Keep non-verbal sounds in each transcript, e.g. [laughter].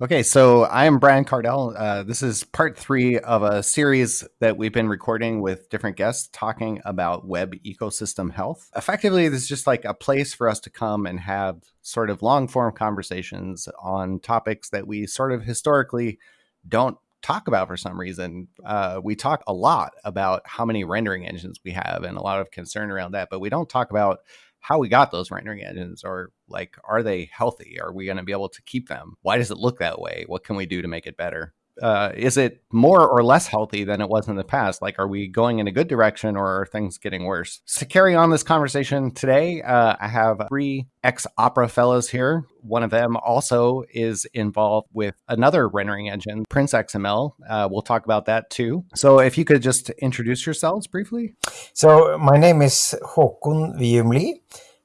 Okay, so I am Brian Kardell. Uh, this is part three of a series that we've been recording with different guests talking about web ecosystem health. Effectively, this is just like a place for us to come and have sort of long form conversations on topics that we sort of historically don't talk about for some reason. Uh, we talk a lot about how many rendering engines we have and a lot of concern around that, but we don't talk about how we got those rendering engines or like are they healthy are we going to be able to keep them why does it look that way what can we do to make it better uh, is it more or less healthy than it was in the past? Like, are we going in a good direction or are things getting worse? To carry on this conversation today, uh, I have three ex Opera fellows here. One of them also is involved with another rendering engine, Prince XML. Uh, we'll talk about that too. So, if you could just introduce yourselves briefly. So, my name is Håkon Wium Lie,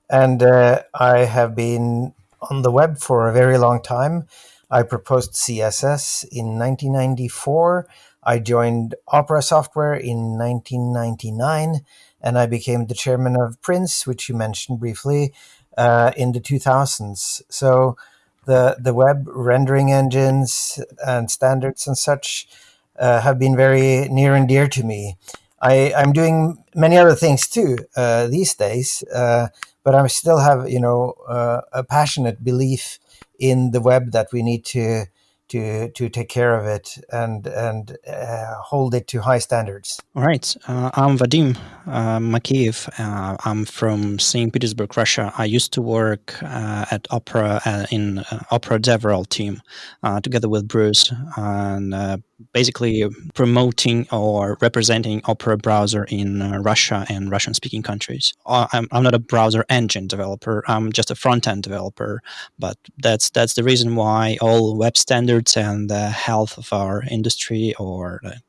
and uh, I have been on the web for a very long time. I proposed CSS in 1994. I joined Opera Software in 1999, and I became the chairman of Prince, which you mentioned briefly, uh, in the 2000s. So the the web rendering engines and standards and such uh, have been very near and dear to me. I, I'm doing many other things too uh, these days, uh, but I still have you know uh, a passionate belief in the web that we need to to to take care of it and and uh, hold it to high standards. All right, uh, I'm Vadim uh, Makeev. Uh, I'm from St. Petersburg, Russia. I used to work uh, at Opera uh, in Opera DevRel team together with Bruce, and basically promoting or representing Opera browser in Russia and Russian-speaking countries. I'm, I'm not a browser engine developer. I'm just a front-end developer, but that's that's the reason why all web standards standards and the health of our industry or the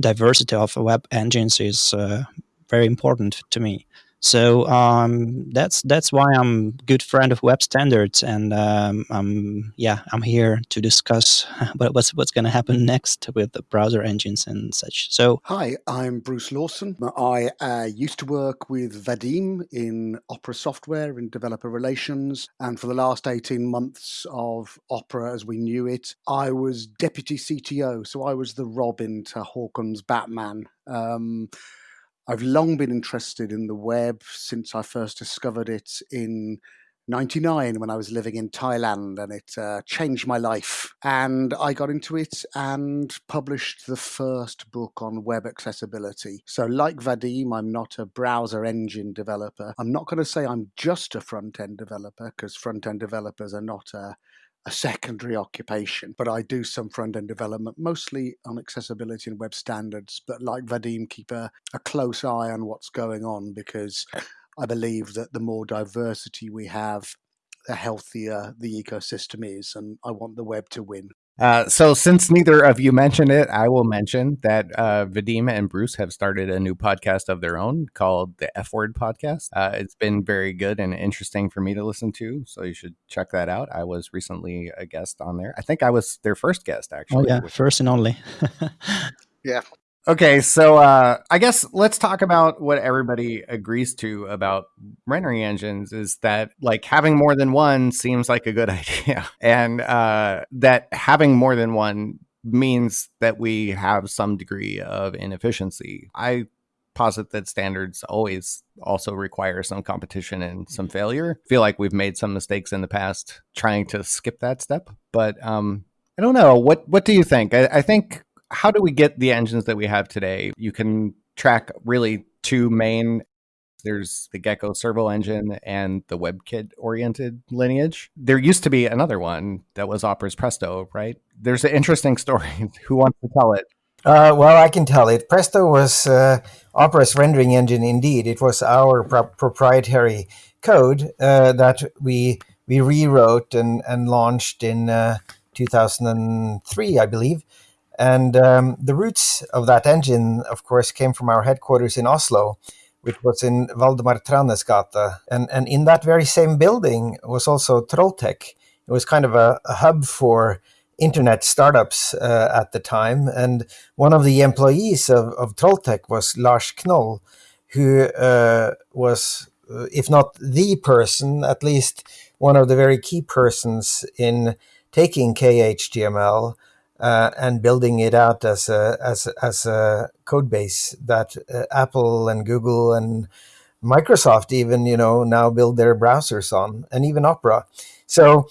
diversity of web engines is uh, very important to me. So um, that's that's why I'm good friend of web standards, and um, I'm yeah I'm here to discuss [laughs] what's what's going to happen next with the browser engines and such. So hi, I'm Bruce Lawson. I uh, used to work with Vadim in Opera Software in developer relations, and for the last eighteen months of Opera as we knew it, I was deputy CTO. So I was the Robin to Håkon's Batman. Um, I've long been interested in the web since I first discovered it in 99 when I was living in Thailand and it uh, changed my life. And I got into it and published the first book on web accessibility. So, like Vadim, I'm not a browser engine developer. I'm not going to say I'm just a front end developer because front end developers are not a a secondary occupation, but I do some front end development, mostly on accessibility and web standards. But like Vadim, keep a, a close eye on what's going on because I believe that the more diversity we have, the healthier the ecosystem is. And I want the web to win. Uh, so, since neither of you mentioned it, I will mention that uh, Vadim and Bruce have started a new podcast of their own called the F Word Podcast. Uh, it's been very good and interesting for me to listen to, so you should check that out. I was recently a guest on there. I think I was their first guest, actually. Oh, yeah, first and only. [laughs] yeah. Okay, so uh, I guess let's talk about what everybody agrees to about rendering engines is that like having more than one seems like a good [laughs] idea, and uh, that having more than one means that we have some degree of inefficiency. I posit that standards always also require some competition and some failure. I feel like we've made some mistakes in the past trying to skip that step, but um, I don't know. What what do you think? I, I think how do we get the engines that we have today? You can track really two main there's the Gecko servo engine and the WebKit oriented lineage. There used to be another one that was Opera's Presto, right? There's an interesting story. [laughs] Who wants to tell it? Uh, well, I can tell it. Presto was uh, Opera's rendering engine indeed. It was our pro- proprietary code uh, that we we rewrote and, and launched in uh, 2003, I believe. And um, the roots of that engine, of course, came from our headquarters in Oslo, which was in Waldemar Thranes gate. And, and in that very same building was also Trolltech. It was kind of a, a hub for internet startups uh, at the time. And one of the employees of, of Trolltech was Lars Knoll, who uh, was, uh, if not the person, at least one of the very key persons in taking KHTML uh, and building it out as a as as a code base that uh, Apple and Google and Microsoft even you know now build their browsers on, and even Opera. So.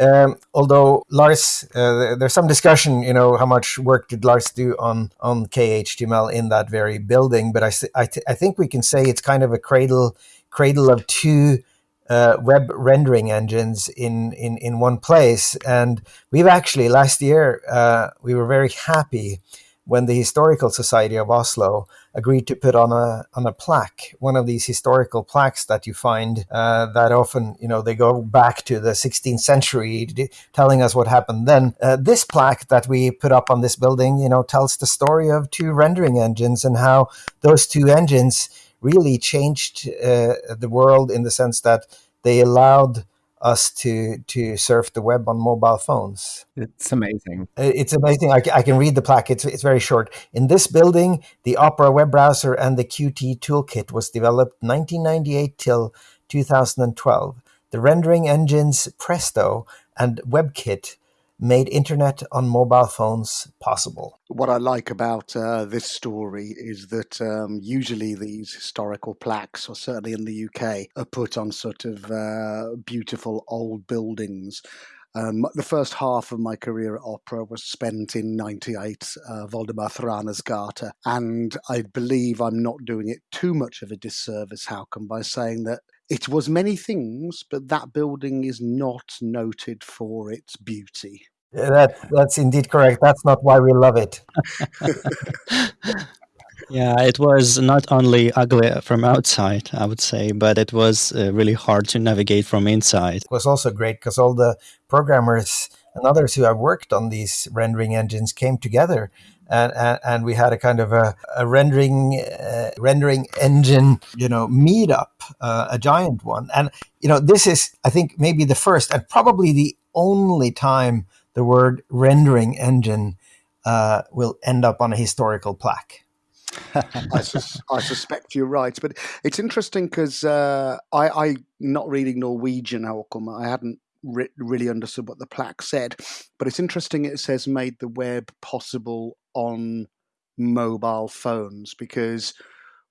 Um, although Lars, uh, there's some discussion, you know, how much work did Lars do on on KHTML in that very building? But I, I, I think we can say it's kind of a cradle cradle of two uh, web rendering engines in, in, in one place. And we've actually, last year, uh, we were very happy when the Historical Society of Oslo agreed to put on a on a plaque, one of these historical plaques that you find uh, that often, you know, they go back to the 16th century, telling us what happened then. Uh, this plaque that we put up on this building, you know, tells the story of two rendering engines and how those two engines really changed uh, the world in the sense that they allowed us to to surf the web on mobile phones. It's amazing. It's amazing. I, I, can read the plaque. It's, it's very short. In this building, the Opera web browser and the Qt toolkit was developed 1998 till 2012. The rendering engines Presto and WebKit made internet on mobile phones possible. What I like about uh, this story is that um, usually these historical plaques, or certainly in the UK, are put on sort of uh, beautiful old buildings. Um, the first half of my career at opera was spent in 98, uh, Waldemar Thraner's Gata, and I believe I'm not doing it too much of a disservice, Håkon, by saying that it was many things, but that building is not noted for its beauty. That that's indeed correct. That's not why we love it. [laughs] yeah, it was not only ugly from outside, I would say, but it was uh, really hard to navigate from inside. It was also great because all the programmers and others who have worked on these rendering engines came together and, and, and, we had a kind of a, a rendering uh, rendering engine, you know, meetup, uh, a giant one. And you know, this is, I think, maybe the first and probably the only time the word rendering engine uh, will end up on a historical plaque. [laughs] I, sus- I, suspect you're right, but it's interesting because uh, I, I, not reading Norwegian, Håkon, I hadn't re- really understood what the plaque said, but it's interesting. It says made the web possible on mobile phones because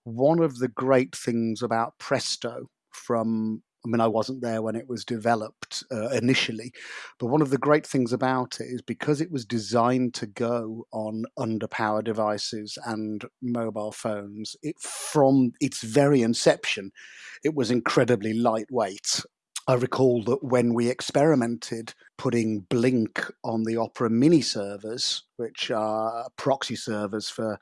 one of the great things about Presto from I mean, I wasn't there when it was developed uh, initially, but one of the great things about it is because it was designed to go on underpower devices and mobile phones, it from its very inception, it was incredibly lightweight. I recall that when we experimented putting Blink on the Opera mini servers, which are proxy servers for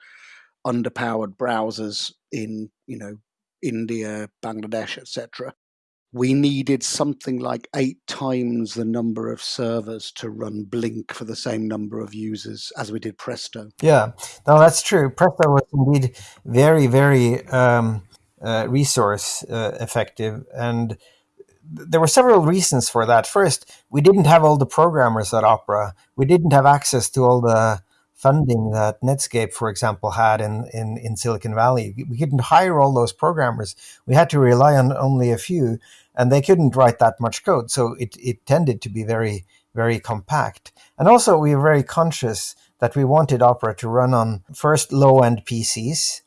underpowered browsers in, you know, India, Bangladesh, etc we needed something like eight times the number of servers to run Blink for the same number of users as we did Presto. Yeah, no, that's true. Presto was indeed very, very um, uh, resource uh, effective. And there were several reasons for that. First, we didn't have all the programmers at Opera, we didn't have access to all the funding that Netscape, for example, had in, in, in Silicon Valley. We couldn't hire all those programmers. We had to rely on only a few and they couldn't write that much code. So it, it tended to be very, very compact. And also, we were very conscious that we wanted Opera to run on first low end PCs.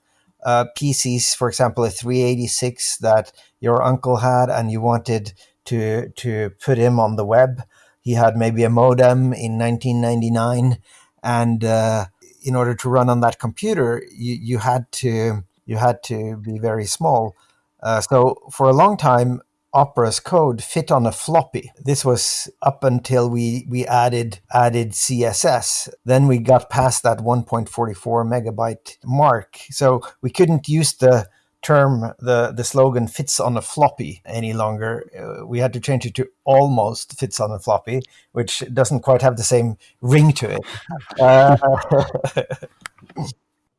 Uh, PCs, for example, a 386 that your uncle had, and you wanted to to put him on the web. He had maybe a modem in 1999, and uh, in order to run on that computer, you, you had to you had to be very small. Uh, so for a long time, Opera's code fit on a floppy. This was up until we, we added added CSS. Then we got past that 1.44 megabyte mark. So we couldn't use the term the the slogan fits on a floppy any longer uh, we had to change it to almost fits on a floppy which doesn't quite have the same ring to it uh, [laughs]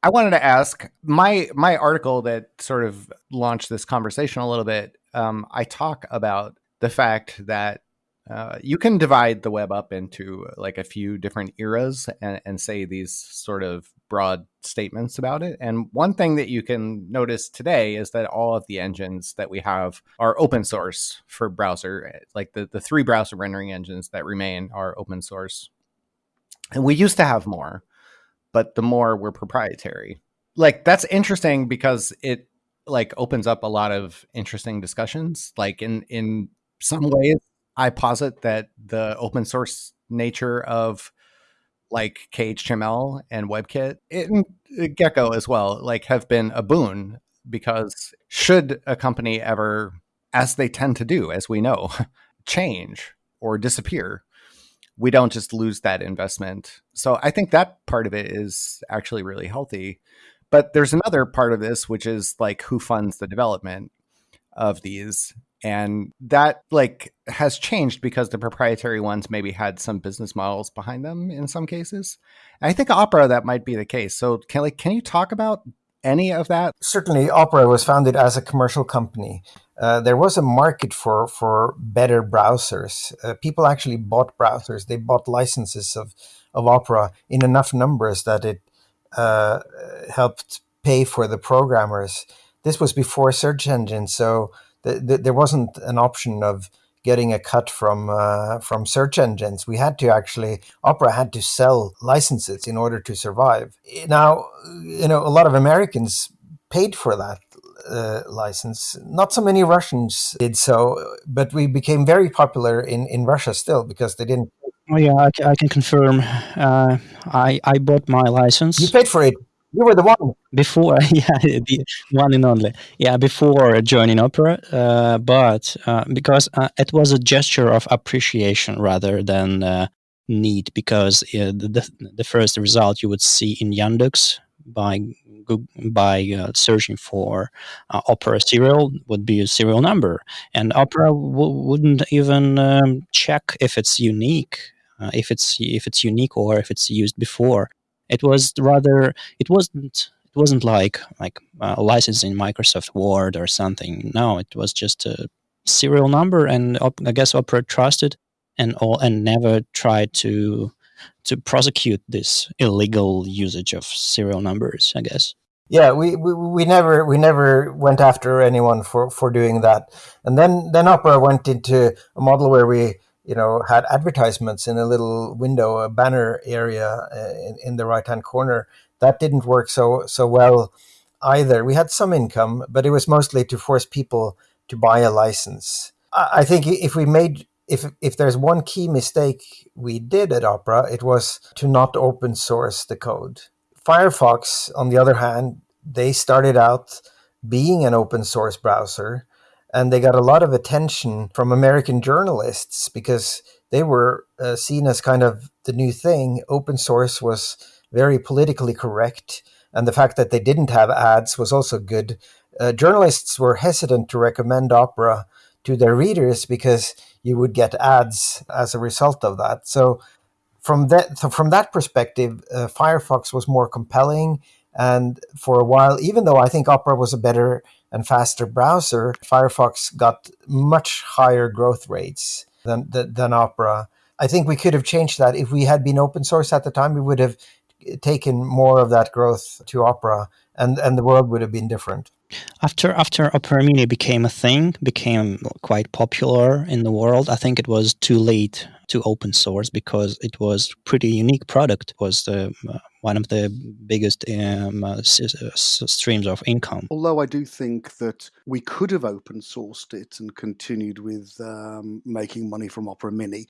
I wanted to ask my my article that sort of launched this conversation a little bit um, I talk about the fact that Uh, you can divide the web up into like a few different eras and, and say these sort of broad statements about it. And one thing that you can notice today is that all of the engines that we have are open source for browser. Like the, the three browser rendering engines that remain are open source. And we used to have more, but the more were proprietary. Like that's interesting because it like opens up a lot of interesting discussions. Like in in some ways, I posit that the open source nature of like KHTML and WebKit and uh, Gecko as well, like have been a boon because should a company ever, as they tend to do, as we know, [laughs] change or disappear, we don't just lose that investment. So I think that part of it is actually really healthy. But there's another part of this, which is like who funds the development of these. And that like has changed because the proprietary ones maybe had some business models behind them in some cases. And i think opera that might be the case. So can like can you talk about any of that? Certainly opera was founded as a commercial company. Uh, there was a market for for better browsers. Uh, people actually bought browsers. They bought licenses of of opera in enough numbers that it uh, helped pay for the programmers this was before search engines so the, the, there wasn't an option of getting a cut from uh, from search engines. We had to actually Opera had to sell licenses in order to survive. Now, you know, a lot of Americans paid for that uh, license. Not so many Russians did so, but we became very popular in in Russia still because they didn't. Oh yeah, I, I can confirm. Uh, I I bought my license. You paid for it. You were the one before. [laughs] Yeah, the one and only. Yeah, before joining Opera, uh, but uh, because uh, it was a gesture of appreciation rather than uh, need. Because uh, the the first result you would see in Yandex by by uh, searching for Opera serial would be a serial number, and Opera wouldn't even um, check if it's unique, if it's if it's unique or if it's used before it was rather it wasn't it wasn't like like uh, licensing Microsoft Word or something. No, it was just a serial number, and I guess Opera trusted and all and never tried to to prosecute this illegal usage of serial numbers. I guess. Yeah, we, we, we never we never went after anyone for, for doing that, and then then Opera went into a model where we you know, had advertisements in a little window, a banner area uh, in, in the right hand corner. That didn't work so so well either. We had some income, but it was mostly to force people to buy a license. I, I think if we made if if there's one key mistake we did at Opera, it was to not open source the code. Firefox, on the other hand, they started out being an open source browser and they got a lot of attention from American journalists because they were uh, seen as kind of the new thing. Open source was very politically correct, and the fact that they didn't have ads was also good. Uh, journalists were hesitant to recommend Opera to their readers because you would get ads as a result of that. So from that from that perspective, uh, Firefox was more compelling. And for a while, even though I think Opera was a better and faster browser, Firefox got much higher growth rates than, than, than Opera. I think we could have changed that if we had been open source at the time. We would have taken more of that growth to Opera, and and the world would have been different. After after Opera Mini became a thing, became quite popular in the world, I think it was too late to open source because it was pretty unique product. It was the uh, one of the biggest um, uh, streams of income. Although I do think that we could have open sourced it and continued with um, making money from Opera Mini,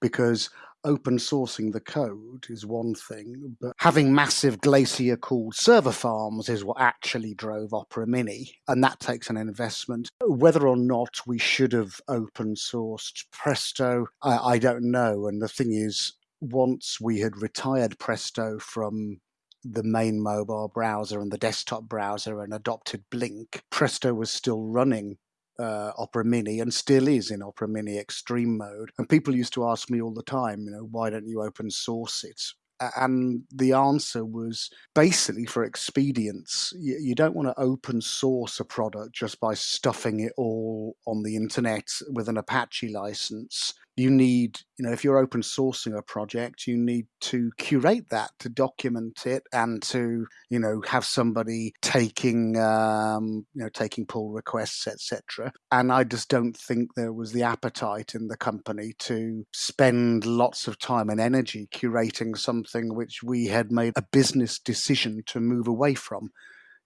because open sourcing the code is one thing, but having massive glacier cooled server farms is what actually drove Opera Mini, and that takes an investment. Whether or not we should have open sourced Presto, I, I don't know. And the thing is, once we had retired Presto from the main mobile browser and the desktop browser and adopted Blink, Presto was still running uh, Opera Mini and still is in Opera Mini Extreme mode. And people used to ask me all the time, you know, why don't you open source it? And the answer was basically for expedience. You, you don't want to open source a product just by stuffing it all on the internet with an Apache license. You need, you know, if you're open sourcing a project, you need to curate that, to document it, and to, you know, have somebody taking, um, you know, taking pull requests, etc. And I just don't think there was the appetite in the company to spend lots of time and energy curating something which we had made a business decision to move away from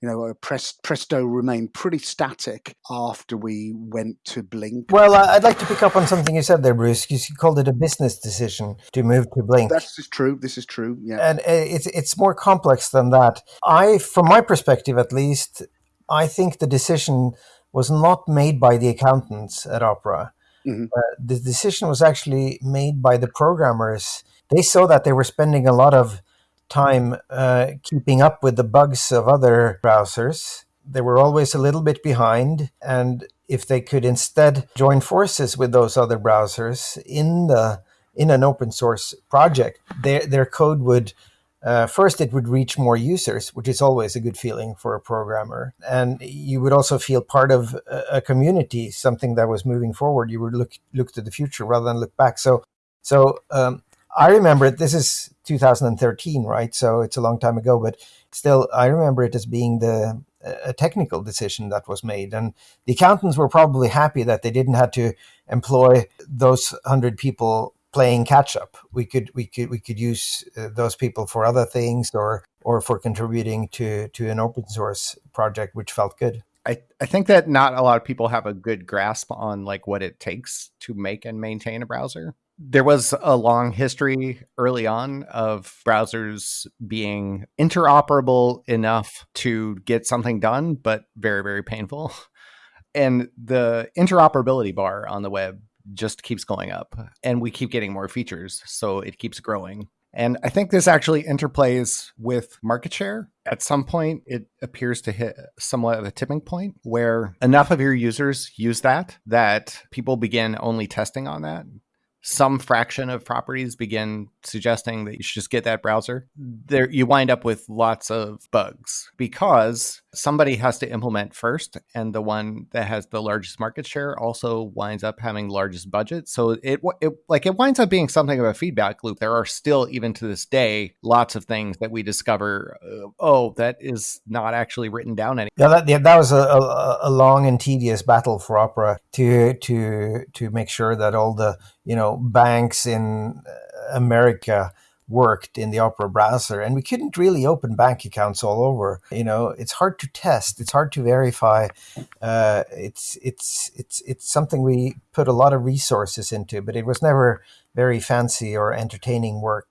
you know, Presto remained pretty static after we went to Blink. Well, I'd like to pick up on something you said there, Bruce. You called it a business decision to move to Blink. This is true. This is true. Yeah, and uh, it's it's more complex than that. I, from my perspective at least, I think the decision was not made by the accountants at Opera. Mm-hmm. Uh, the decision was actually made by the programmers. They saw that they were spending a lot of time uh, keeping up with the bugs of other browsers. They were always a little bit behind, and if they could instead join forces with those other browsers in the in an open source project, their their code would uh, first it would reach more users, which is always a good feeling for a programmer, and you would also feel part of a, community, something that was moving forward. You would look look to the future rather than look back. So so um, I remember. This is 2013, right? So it's a long time ago, but still, I remember it as being the a technical decision that was made, and the accountants were probably happy that they didn't have to employ those hundred people playing catch up. We could we could we could use uh, those people for other things or or for contributing to to an open source project, which felt good. I, I think that not a lot of people have a good grasp on like what it takes to make and maintain a browser there was a long history early on of browsers being interoperable enough to get something done, but very, very painful. [laughs] And the interoperability bar on the web just keeps going up, and we keep getting more features. So it keeps growing. And I think this actually interplays with market share. At some point, it appears to hit somewhat of a tipping point where enough of your users use that that people begin only testing on that some fraction of properties begin suggesting that you should just get that browser, there you wind up with lots of bugs because somebody has to implement first, and the one that has the largest market share also winds up having largest budget. So it, it like it winds up being something of a feedback loop. There are still, even to this day, lots of things that we discover. Uh, oh, that is not actually written down anymore. Yeah, that, yeah, that was a, a, a long and tedious battle for Opera to to to make sure that all the you know banks in America worked in the Opera browser, and we couldn't really open bank accounts all over. You know, it's hard to test, it's hard to verify. Uh, it's it's it's it's something we put a lot of resources into, but it was never very fancy or entertaining work.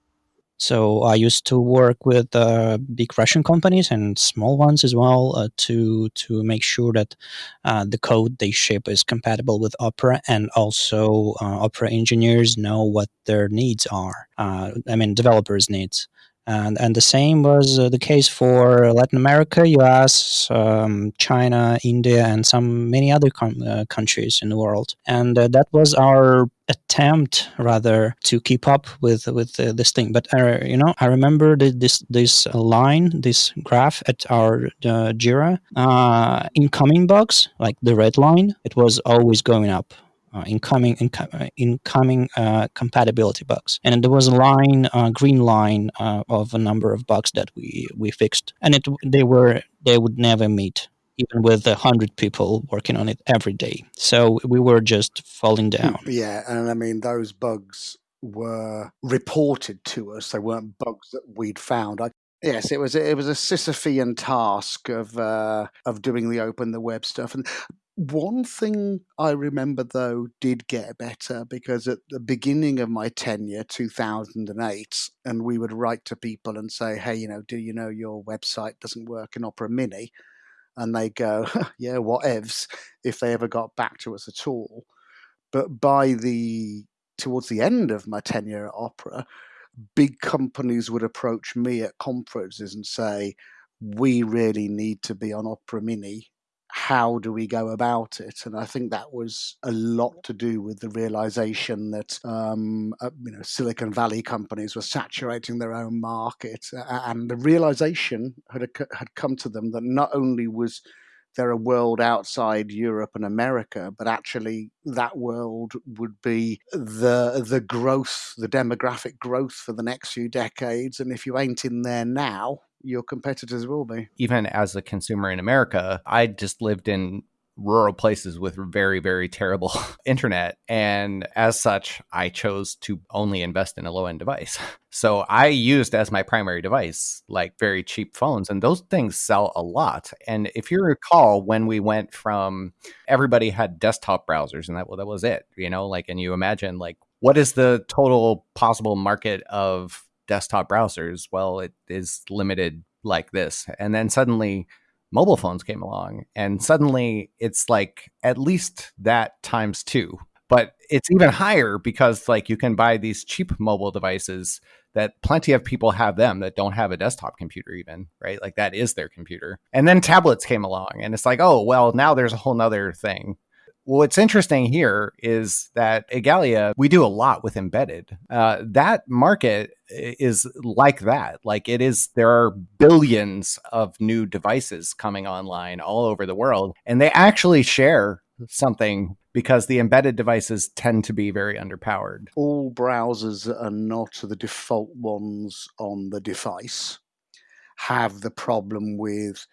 So I used to work with uh, big Russian companies and small ones as well uh, to to make sure that uh, the code they ship is compatible with Opera, and also uh, Opera engineers know what their needs are. Uh, I mean, developers' needs. And, and the same was uh, the case for Latin America, US, um, China, India, and some many other uh, countries in the world. And uh, that was our attempt, rather, to keep up with with uh, this thing. But uh, you know, I remember the, this this line, this graph at our uh, Jira incoming bugs, like the red line, it was always going up uh, incoming inco- uh, incoming uh, compatibility bugs, and there was a line, uh, green line uh, of a number of bugs that we we fixed, and it they were they would never meet even with a hundred people working on it every day. So we were just falling down. Yeah, and I mean those bugs were reported to us. They weren't bugs that we'd found. I, yes, it was it was a Sisyphean task of uh, of doing the open the web stuff, and one thing I remember though did get better because at the beginning of my tenure, 2008, and we would write to people and say, hey, you know, do you know your website doesn't work in Opera Mini? And they go, [laughs] yeah, whatevs, if they ever got back to us at all. But by the towards the end of my tenure at Opera, big companies would approach me at conferences and say, we really need to be on Opera Mini how do we go about it? And I think that was a lot to do with the realization that um, uh, you know Silicon Valley companies were saturating their own market, uh, and the realization had had come to them that not only was they're a world outside Europe and America, but actually that world would be the the growth, the demographic growth for the next few decades. And if you ain't in there now, your competitors will be. Even as a consumer in America, I just lived in rural places with very, very terrible [laughs] internet. And as such, I chose to only invest in a low end device. [laughs] So I used as my primary device like very cheap phones, and those things sell a lot. And if you recall, when we went from everybody had desktop browsers, and that, well, that was it, you know, like, and you imagine like, what is the total possible market of desktop browsers? Well, it is limited like this. And then suddenly, mobile phones came along and suddenly it's like at least that times two but it's even higher because like you can buy these cheap mobile devices that plenty of people have them that don't have a desktop computer even right like that is their computer and then tablets came along and it's like oh well now there's a whole nother thing What's interesting here is that Igalia, we do a lot with embedded. Uh, that market is like that. Like it is, there are billions of new devices coming online all over the world, and they actually share something because the embedded devices tend to be very underpowered. All browsers are not the default ones on the device have the problem with,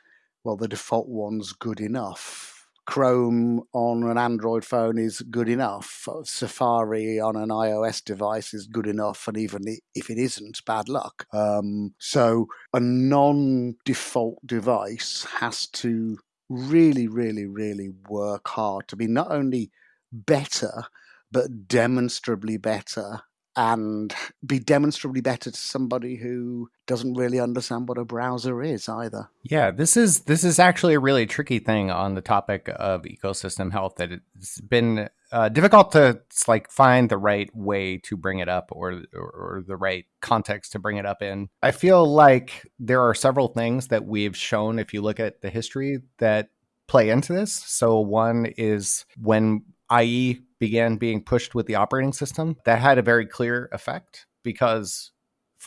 well, the default one's good enough Chrome on an Android phone is good enough. Safari on an iOS device is good enough, and even if it isn't, bad luck. Um, so a non-default device has to really, really, really work hard to be not only better, but demonstrably better and be demonstrably better to somebody who doesn't really understand what a browser is either. Yeah, this is this is actually a really tricky thing on the topic of ecosystem health that it's been uh, difficult to like find the right way to bring it up or, or, or the right context to bring it up in. I feel like there are several things that we've shown if you look at the history that play into this. So one is when IE began being pushed with the operating system, that had a very clear effect because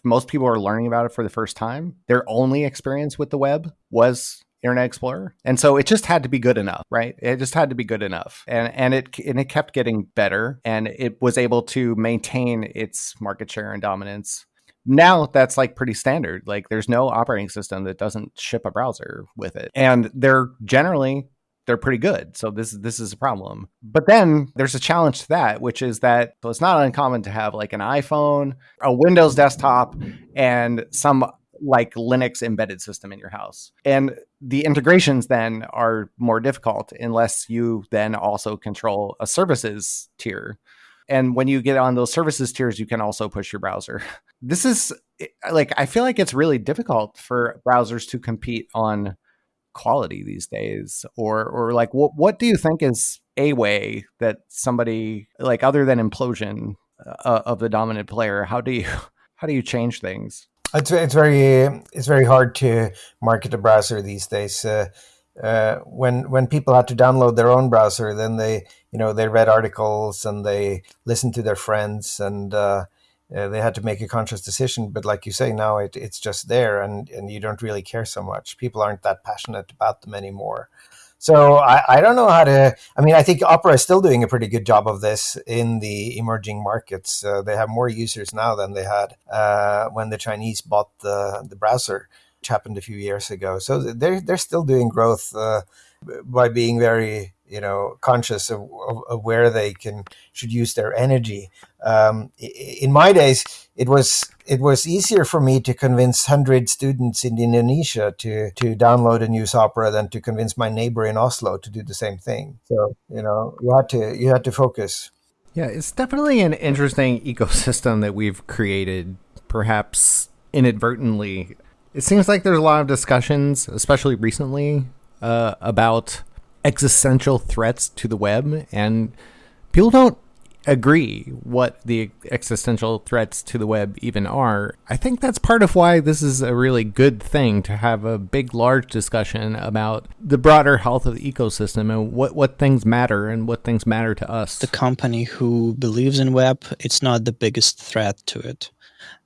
most people are learning about it for the first time. Their only experience with the web was Internet Explorer. And so it just had to be good enough, right? It just had to be good enough. And and it and it kept getting better and it was able to maintain its market share and dominance. Now that's like pretty standard. Like there's no operating system that doesn't ship a browser with it. And they're generally they're pretty good. So this this is a problem. But then there's a challenge to that, which is that so it's not uncommon to have like an iPhone, a Windows desktop, and some like Linux embedded system in your house. And the integrations then are more difficult unless you then also control a services tier. And when you get on those services tiers, you can also push your browser. [laughs] This is like, I feel like it's really difficult for browsers to compete on quality these days? Or or like what what do you think is a way that somebody like other than implosion uh, of the dominant player how do you [laughs] how do you change things? It's, it's very it's very hard to market a browser these days uh, uh, when when people had to download their own browser then they you know they read articles and they listened to their friends and uh, uh, they had to make a conscious decision. But like you say, now it, it's just there, and and you don't really care so much. People aren't that passionate about them anymore. So I, I don't know how to. I mean, I think Opera is still doing a pretty good job of this in the emerging markets. Uh, they have more users now than they had uh, when the Chinese bought the the browser, which happened a few years ago. So they're they're still doing growth uh, by being very you know conscious of, of, of, where they can should use their energy. Um, in my days, it was it was easier for me to convince hundred students in Indonesia to to download a use Opera than to convince my neighbor in Oslo to do the same thing. So you know you had to you had to focus. Yeah, it's definitely an interesting ecosystem that we've created, perhaps inadvertently. It seems like there's a lot of discussions, especially recently, uh, about existential threats to the web, and people don't agree what the existential threats to the web even are. I think that's part of why this is a really good thing to have a big, large discussion about the broader health of the ecosystem and what, what things matter and what things matter to us. The company who believes in web, it's not the biggest threat to it.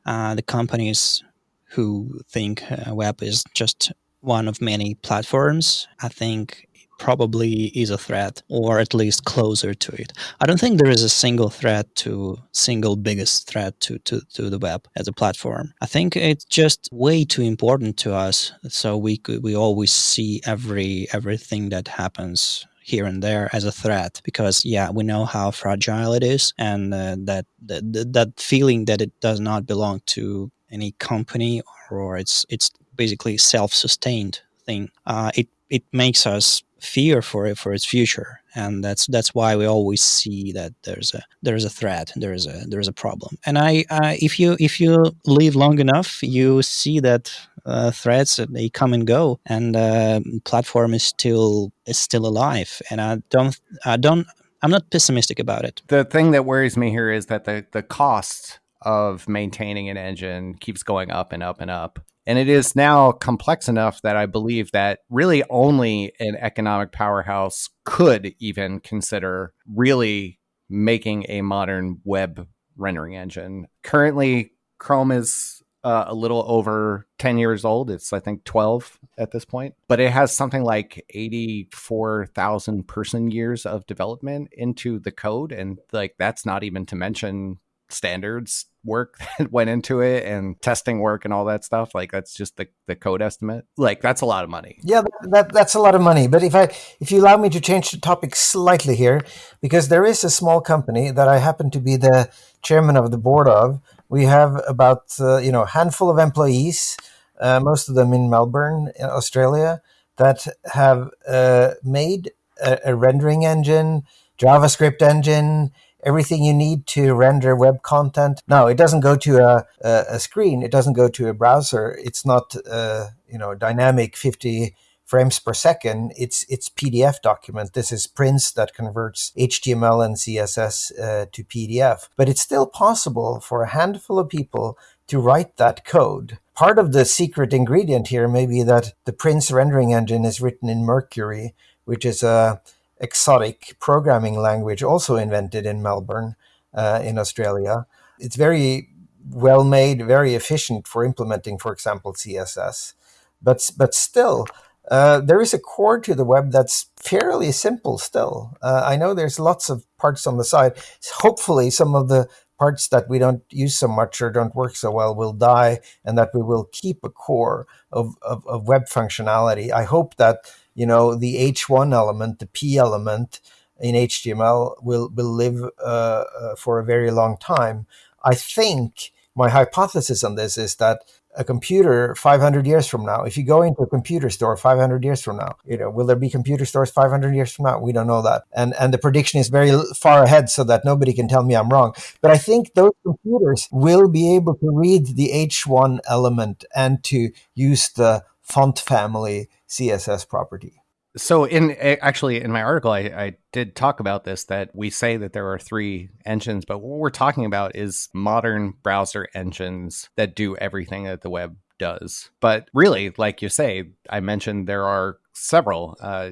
Uh, the companies who think uh, web is just one of many platforms, I think probably is a threat or at least closer to it. I don't think there is a single threat to single biggest threat to, to, to the web as a platform. I think it's just way too important to us. So we could, we always see every everything that happens here and there as a threat because yeah we know how fragile it is and uh, that, that that feeling that it does not belong to any company or it's it's basically self-sustained thing uh, it it makes us fear for it for its future. And that's that's why we always see that there's a there's a threat there's a there's a problem. And i uh, if you if you live long enough you see that uh, threats they come and go. And uh, platform is still is still alive. And i don't i don't i'm not pessimistic about it. The thing that worries me here is that the the cost of maintaining an engine keeps going up and up and up and it is now complex enough that I believe that really only an economic powerhouse could even consider really making a modern web rendering engine. Currently, Chrome is uh, a little over 10 years old. It's, I think, 12 at this point, but it has something like 84,000 person years of development into the code. And like, that's not even to mention standards work [laughs] that went into it and testing work and all that stuff like that's just the, the code estimate. Like that's a lot of money. Yeah that, that's a lot of money. But if i if you allow me to change the topic slightly here because there is a small company that i happen to be the chairman of the board of we have about uh, you know handful of employees uh, most of them in melbourne australia that have uh, made a, a rendering engine javascript engine everything you need to render web content. Now, it doesn't go to a, a, a screen. It doesn't go to a browser. It's not, uh, you know, dynamic 50 frames per second. It's it's PDF document. This is Prince that converts HTML and CSS uh, to PDF. But it's still possible for a handful of people to write that code. Part of the secret ingredient here may be that the Prince rendering engine is written in Mercury, which is a exotic programming language also invented in Melbourne, uh, in Australia. It's very well made, very efficient for implementing, for example, CSS. But, but still, uh, there is a core to the web that's fairly simple still. Uh, I know there's lots of parts on the side. Hopefully, some of the parts that we don't use so much or don't work so well will die and that we will keep a core of, of, of web functionality. I hope that you know, the H1 element, the P element in HTML will, will live uh, uh, for a very long time. I think my hypothesis on this is that a computer 500 years from now, if you go into a computer store 500 years from now, you know, will there be computer stores 500 years from now? We don't know that. And, and the prediction is very far ahead so that nobody can tell me I'm wrong. But I think those computers will be able to read the H1 element and to use the font family CSS property. So, in actually in my article, I, I, did talk about this that we say that there are three engines, but what we're talking about is modern browser engines that do everything that the web does. But really, like you say, I mentioned there are several. Uh,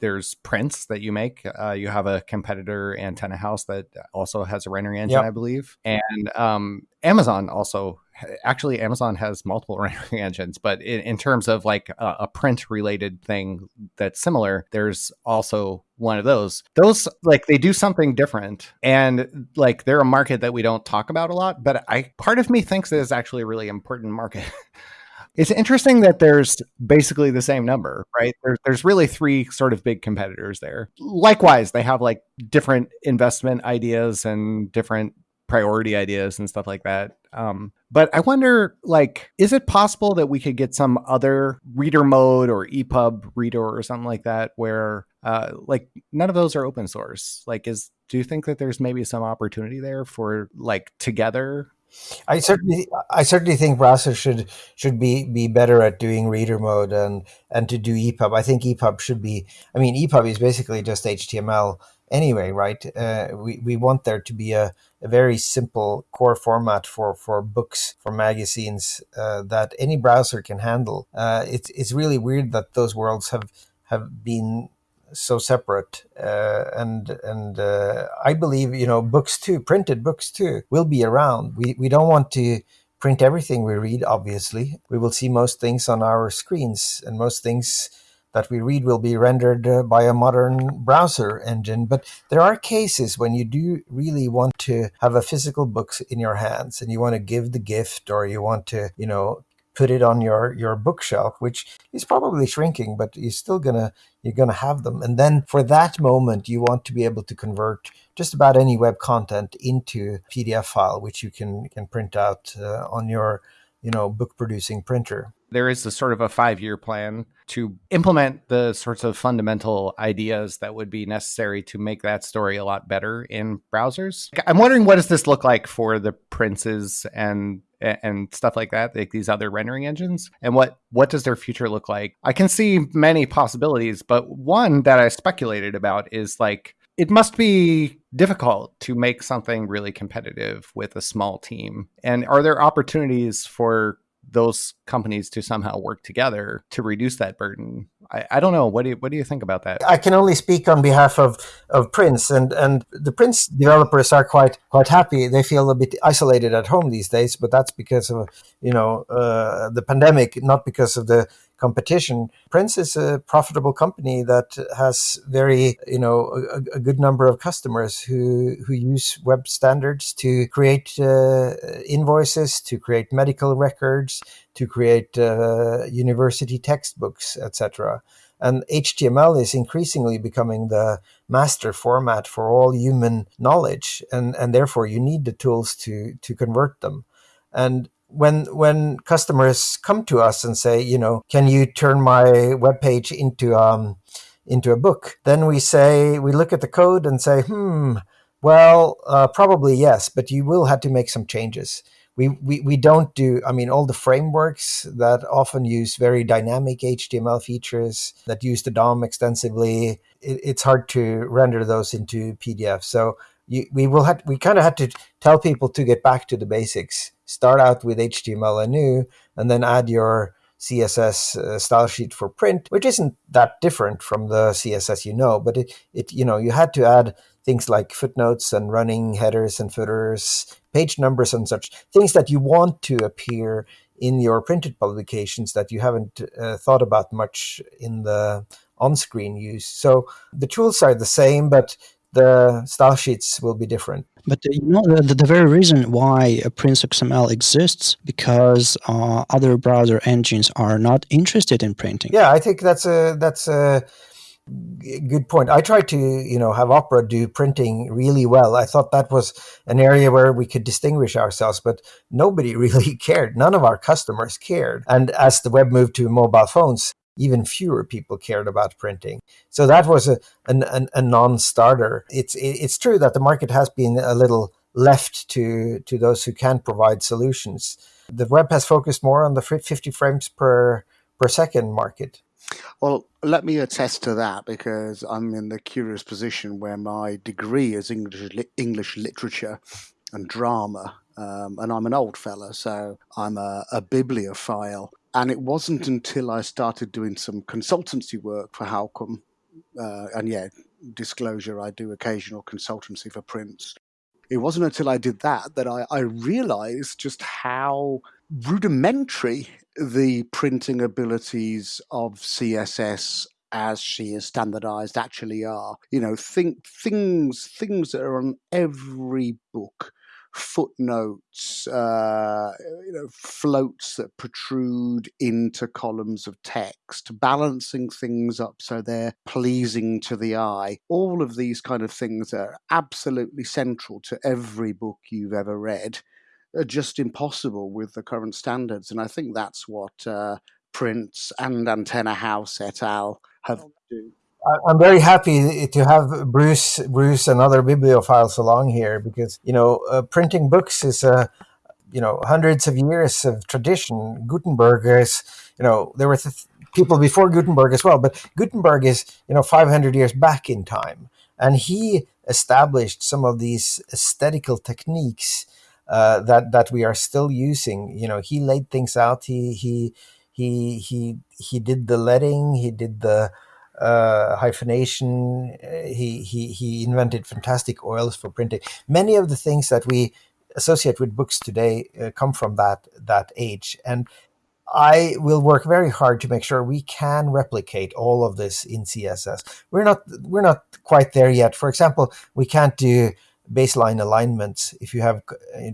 there's Prince that you make. Uh, you have a competitor, Antenna House, that also has a rendering engine, yep. I believe, and um, Amazon also actually Amazon has multiple [laughs] rendering engines, but in, in terms of like a, a, print related thing that's similar, there's also one of those. Those like they do something different, and like they're a market that we don't talk about a lot. But I part of me thinks that is actually a really important market. [laughs] It's interesting that there's basically the same number, right? There's there's really three sort of big competitors there. Likewise, they have like different investment ideas and different priority ideas and stuff like that. Um, but I wonder, like, is it possible that we could get some other reader mode or EPUB reader or something like that, where uh, like none of those are open source? Like, is do you think that there's maybe some opportunity there for like together? I certainly, I certainly think browsers should should be be better at doing reader mode and and to do EPUB. I think EPUB should be. I mean, EPUB is basically just HTML anyway, right? Uh, we, we want there to be a, a very simple core format for, for books, for magazines uh, that any browser can handle. Uh, it's, it's really weird that those worlds have, have been so separate. Uh, and and uh, I believe, you know, books too, printed books too, will be around. We, we don't want to print everything we read, obviously. We will see most things on our screens and most things that we read will be rendered uh, by a modern browser engine. But there are cases when you do really want to have a physical book in your hands and you want to give the gift or you want to, you know, put it on your your bookshelf which is probably shrinking but you're still gonna you're gonna have them. And then for that moment you want to be able to convert just about any web content into pdf file which you can can print out uh, on your you know book producing printer there is a sort of a five year plan to implement the sorts of fundamental ideas that would be necessary to make that story a lot better in browsers. I'm wondering what does this look like for the princes and and stuff like that, like these other rendering engines, and what what does their future look like? I can see many possibilities, but one that I speculated about is like it must be difficult to make something really competitive with a small team. And are there opportunities for those companies to somehow work together to reduce that burden. I, I, don't know. What do you what do you think about that? I can only speak on behalf of, of Prince and, and the Prince developers are quite quite happy. They feel a bit isolated at home these days, but that's because of you know uh, the pandemic, not because of the competition. Prince is a profitable company that has very, you know, a, a good number of customers who who use web standards to create uh, invoices, to create medical records, to create uh, university textbooks, etc. And HTML is increasingly becoming the master format for all human knowledge, and, and therefore you need the tools to to convert them. And when when customers come to us and say, you know, can you turn my web page into um into a book? Then we say we look at the code and say, hmm, well, uh, probably yes, but you will have to make some changes. We, we, we don't do, I mean, all the frameworks that often use very dynamic HTML features that use the DOM extensively, it, it's hard to render those into PDF. So you, we will have, we kind of had to tell people to get back to the basics start out with HTML anew, and then add your CSS uh, style sheet for print, which isn't that different from the CSS you know, but it, it you know you had to add things like footnotes and running headers and footers, page numbers and such things that you want to appear in your printed publications that you haven't uh, thought about much in the on-screen use. So the tools are the same, but the style sheets will be different. But uh, you know, the, the very reason why Prince XML exists because uh, other browser engines are not interested in printing. Yeah, I think that's a that's a good point. I tried to you know have Opera do printing really well. I thought that was an area where we could distinguish ourselves, but nobody [laughs] really cared. None of our customers cared. And as the web moved to mobile phones, even fewer people cared about printing. So that was a, an, an, a non-starter. It's, it's true that the market has been a little left to, to those who can provide solutions. The web has focused more on the 50 frames per, per second market. Well, let me attest to that because I'm in the curious position where my degree is English, English literature and drama. Um, and I'm an old fella, so I'm a, a bibliophile. And it wasn't until I started doing some consultancy work for Håkon, uh, and yeah, disclosure, I do occasional consultancy for Prince. It wasn't until I did that that I, I realized just how rudimentary the printing abilities of CSS as she is standardized actually are. You know, think things things that are on every book footnotes, uh, you know, floats that protrude into columns of text, balancing things up so they're pleasing to the eye. All of these kind of things are absolutely central to every book you've ever read. Are just impossible with the current standards, and I think that's what uh, Prince and Antenna House et al. have do. I'm very happy to have Bruce, Bruce, and other bibliophiles along here because you know uh, printing books is a uh, you know hundreds of years of tradition. Gutenberg is you know there were th- people before Gutenberg as well, but Gutenberg is you know 500 years back in time, and he established some of these aesthetical techniques uh, that that we are still using. You know, he laid things out. He he he he he did the letting. He did the uh, hyphenation. Uh, he, he, he invented fantastic oils for printing. Many of the things that we associate with books today uh, come from that, that age. And I will work very hard to make sure we can replicate all of this in CSS. We're not we're not quite there yet. For example, we can't do baseline alignments. If you have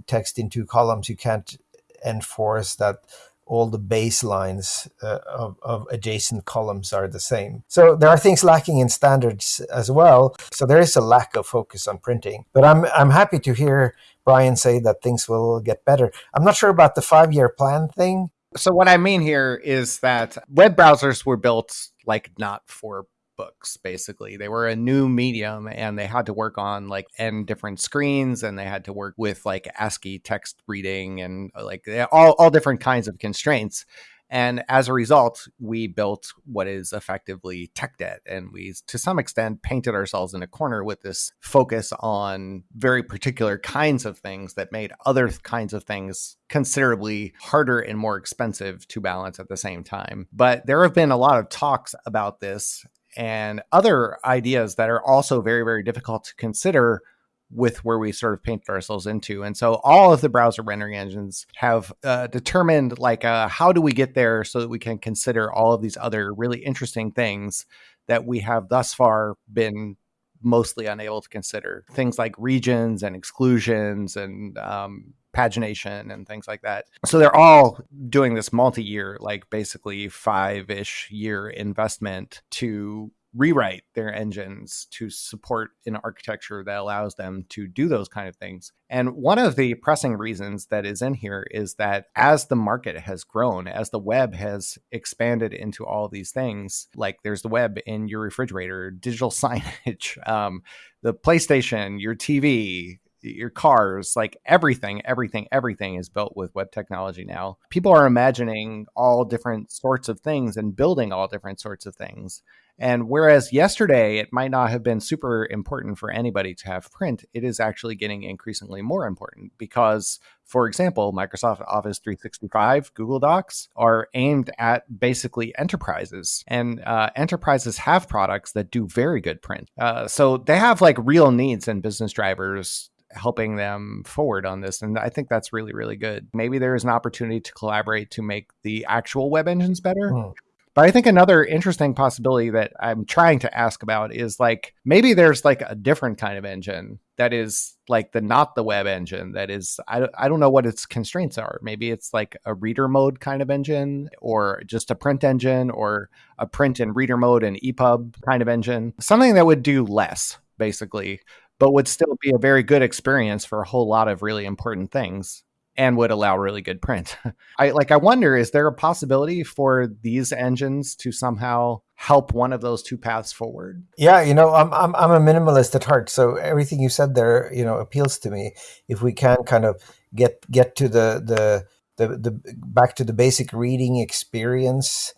text in two columns, you can't enforce that all the baselines uh, of, of, adjacent columns are the same. So there are things lacking in standards as well. So there is a lack of focus on printing. But I'm I'm happy to hear Brian say that things will get better. I'm not sure about the five year plan thing. So what I mean here is that web browsers were built like not for books basically they were a new medium and they had to work on like n different screens and they had to work with like ascii text reading and uh, like all, all different kinds of constraints and as a result, we built what is effectively tech debt. And we, to some extent, painted ourselves in a corner with this focus on very particular kinds of things that made other kinds of things considerably harder and more expensive to balance at the same time. But there have been a lot of talks about this and other ideas that are also very, very difficult to consider with where we sort of painted ourselves into. And so all of the browser rendering engines have uh, determined like uh, how do we get there so that we can consider all of these other really interesting things that we have thus far been mostly unable to consider. Things like regions and exclusions and um, pagination and things like that. So they're all doing this multi-year, like basically five-ish year investment to rewrite their engines to support an architecture that allows them to do those kind of things. And one of the pressing reasons that is in here is that as the market has grown, as the web has expanded into all these things, like there's the web in your refrigerator, digital [laughs] signage, um, the PlayStation, your TV, your cars, like everything, everything, everything is built with web technology now. People are imagining all different sorts of things and building all different sorts of things. And whereas yesterday it might not have been super important for anybody to have print, it is actually getting increasingly more important because, for example, Microsoft Office 365, Google Docs are aimed at basically enterprises, and uh, enterprises have products that do very good print. Uh, so they have like real needs and business drivers helping them forward on this. And I think that's really, really good. Maybe there is an opportunity to collaborate to make the actual web engines better. Mm. But I think another interesting possibility that I'm trying to ask about is like maybe there's like a different kind of engine that is like the not the web engine that is I, I don't know what its constraints are. Maybe it's like a reader mode kind of engine or just a print engine or a print and reader mode and EPUB kind of engine. Something that would do less basically but would still be a very good experience for a whole lot of really important things and would allow really good print. [laughs] I like I wonder is there a possibility for these engines to somehow help one of those two paths forward? Yeah, you know, I'm I'm I'm a minimalist at heart, so everything you said there, you know, appeals to me. If we can kind of get get to the the the, the back to the basic reading experience.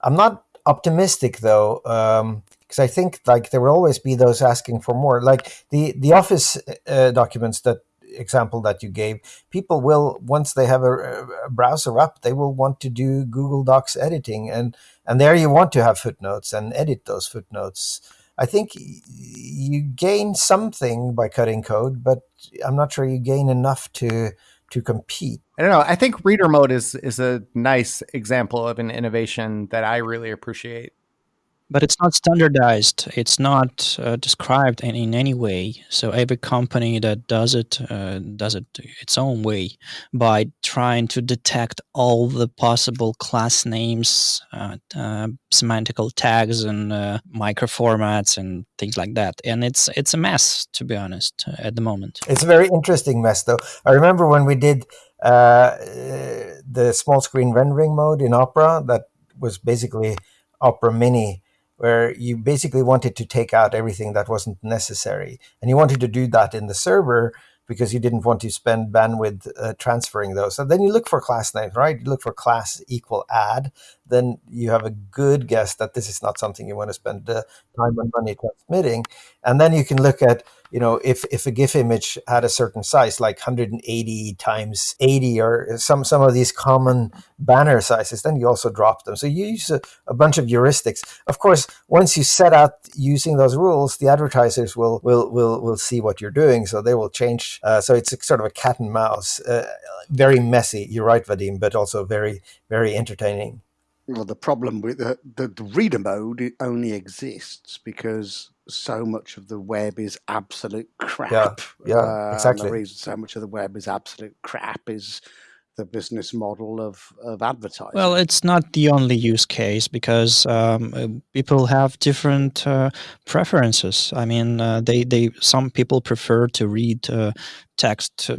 I'm not optimistic though. Um, because I think like there will always be those asking for more. Like the the Office uh, documents that example that you gave, people will once they have a, a, browser up, they will want to do Google Docs editing, and and there you want to have footnotes and edit those footnotes. I think you gain something by cutting code, but I'm not sure you gain enough to to compete. I don't know. I think reader mode is is a nice example of an innovation that I really appreciate but it's not standardized. It's not uh, described in, in any way. So every company that does it uh, does it its own way by trying to detect all the possible class names, uh, uh semantical tags, and uh, micro formats and things like that. And it's it's a mess, to be honest, at the moment. It's a very interesting mess, though. I remember when we did uh, the small screen rendering mode in Opera. That was basically Opera Mini where you basically wanted to take out everything that wasn't necessary. And you wanted to do that in the server because you didn't want to spend bandwidth uh, transferring those. So then you look for class names, right? You look for class equal add. then you have a good guess that this is not something you want to spend uh, time and money transmitting. And then you can look at, you know, if, if a GIF image had a certain size, like 180 times 80 or some, some of these common banner sizes, then you also drop them. So you use a, a bunch of heuristics. Of course, once you set out using those rules, the advertisers will, will, will, will see what you're doing. So they will change. Uh, so it's sort of a cat and mouse, uh, very messy. You're right, Vadim, but also very, very entertaining. Well, the problem with the, the, the reader mode it only exists because so much of the web is absolute crap. Yeah, yeah, uh, exactly. the reason so much of the web is absolute crap is the business model of, of advertising. Well, it's not the only use case because um, uh, people have different uh, preferences. I mean, uh, they they some people prefer to read uh, text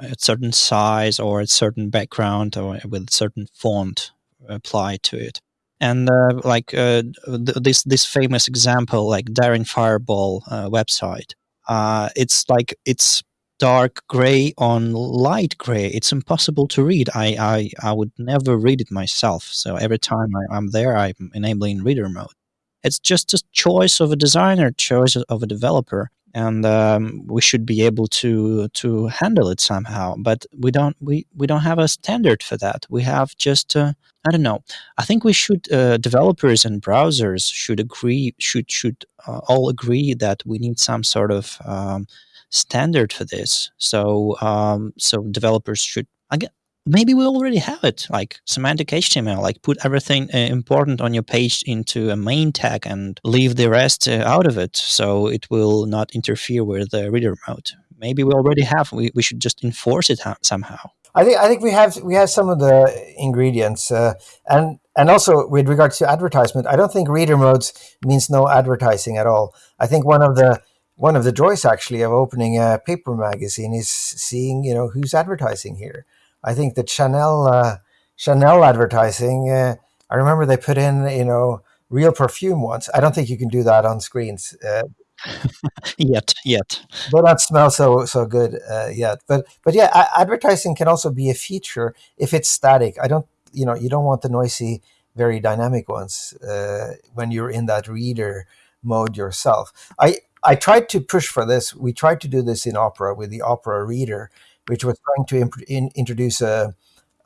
at certain size or at certain background or with certain font applied to it. And uh, like uh, th- this this famous example, like Daring Fireball uh, website, uh, it's like it's dark gray on light gray. It's impossible to read. I, I, I would never read it myself. So every time I, am there, I'm enabling reader mode. It's just a choice of a designer, choice of a developer and um, we should be able to to handle it somehow but we don't we, we don't have a standard for that. We have just uh, i don't know. I think we should uh, developers and browsers should agree should should uh, all agree that we need some sort of um, standard for this. So um, so developers should again maybe we already have it like semantic html like put everything uh, important on your page into a main tag and leave the rest uh, out of it so it will not interfere with the reader mode. Maybe we already have we, we should just enforce it somehow. I think i think we have we have some of the ingredients uh, and and also with regards to advertisement i don't think reader modes means no advertising at all. I think one of the one of the joys actually of opening a paper magazine is seeing you know who's advertising here I think the Chanel uh, Chanel advertising. Uh, I remember they put in you know real perfume once. I don't think you can do that on screens. Uh, [laughs] yet, yet. They don't smell so so good uh, yet. But but yeah, advertising can also be a feature if it's static. I don't you know you don't want the noisy, very dynamic ones uh, when you're in that reader mode yourself. I I tried to push for this. We tried to do this in Opera with the Opera Reader, which was trying to imp- in, introduce a,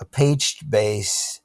a page based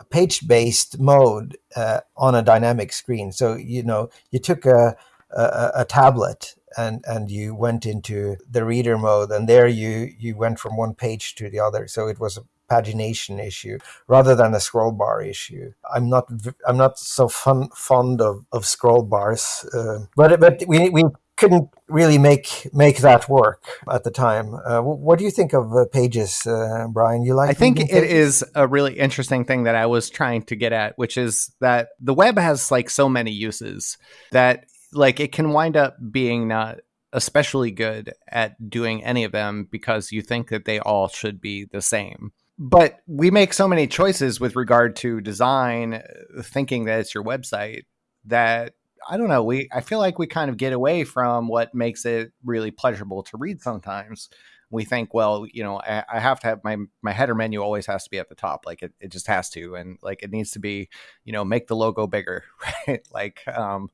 a page based mode uh, on a dynamic screen. So you know you took a, a, a tablet and and you went into the reader mode, and there you you went from one page to the other. So it was a pagination issue rather than a scroll bar issue. I'm not I'm not so fun, fond of, of scroll bars, uh, but but we we couldn't really make make that work at the time. Uh, what do you think of uh, pages, uh, Brian? You like? I think it is a really interesting thing that I was trying to get at, which is that the web has like so many uses that like it can wind up being not especially good at doing any of them because you think that they all should be the same. But we make so many choices with regard to design, thinking that it's your website that I don't know. We I feel like we kind of get away from what makes it really pleasurable to read. Sometimes we think, well, you know, I, I, have to have my my header menu always has to be at the top, like it, it just has to, and like it needs to be, you know, make the logo bigger, [laughs] right? Like, um,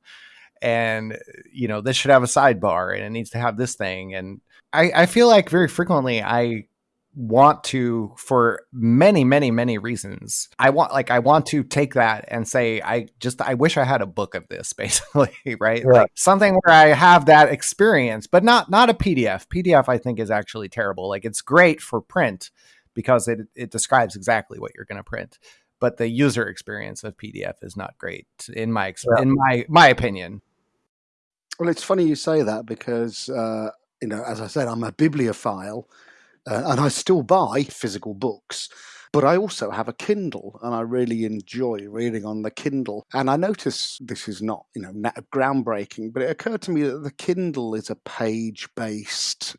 and you know, this should have a sidebar, and it needs to have this thing, and I I feel like very frequently I want to for many many many reasons. I want like i want to take that and say i just i wish i had a book of this [laughs] basically right? Like something where i have that experience but not not a pdf pdf i think is actually terrible. Like it's great for print because it it describes exactly what you're going to print but the user experience of pdf is not great in my yeah. in my my opinion. Well it's funny you say that because uh you know as i said i'm a bibliophile uh, and I still buy physical books. But I also have a Kindle, and I really enjoy reading on the Kindle. And I notice this is not, you know, groundbreaking, but it occurred to me that the Kindle is a page-based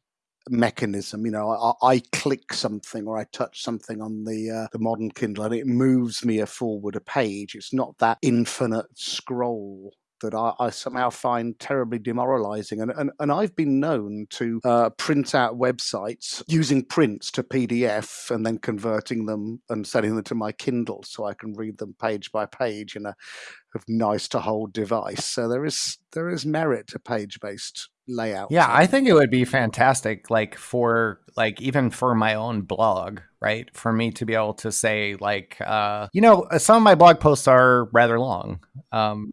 mechanism. You know, I, I, click something or I touch something on the uh, the modern Kindle, and it moves me a forward a page. It's not that infinite scroll that I, I, somehow find terribly demoralizing. And, and, and I've been known to uh, print out websites using prints to PDF and then converting them and sending them to my Kindle so I can read them page by page in a nice to hold device. So there is there is merit to page based layout. Yeah, I think it would be fantastic, like for like even for my own blog, right? For me to be able to say like, uh, you know, some of my blog posts are rather long. Um,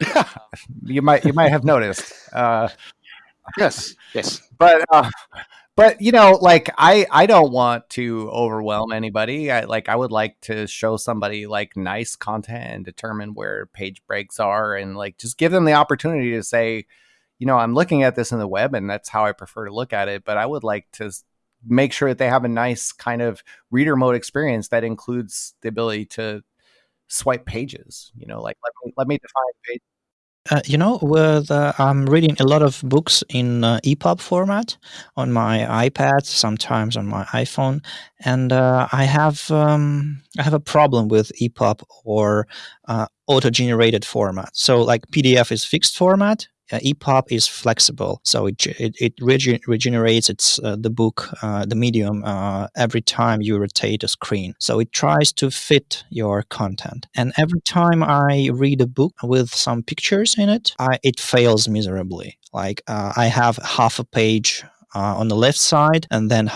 [laughs] you might you might have noticed. Uh, yes, yes. But uh, but you know, like I I don't want to overwhelm anybody. I like I would like to show somebody like nice content and determine where page breaks are and like just give them the opportunity to say, you know, I'm looking at this in the web and that's how I prefer to look at it. But I would like to make sure that they have a nice kind of reader mode experience that includes the ability to swipe pages. You know, like let me let me define page. Uh, you know, with uh, I'm reading a lot of books in uh, EPUB format on my iPad, sometimes on my iPhone, and uh, I have um, I have a problem with EPUB or uh, auto-generated format. So, like PDF is fixed format, uh, EPUB is flexible, so it it, it rege regenerates its uh, the book, uh, the medium uh, every time you rotate a screen. So it tries to fit your content. And every time I read a book with some pictures in it, I, it fails miserably. Like uh, I have half a page uh, on the left side, and then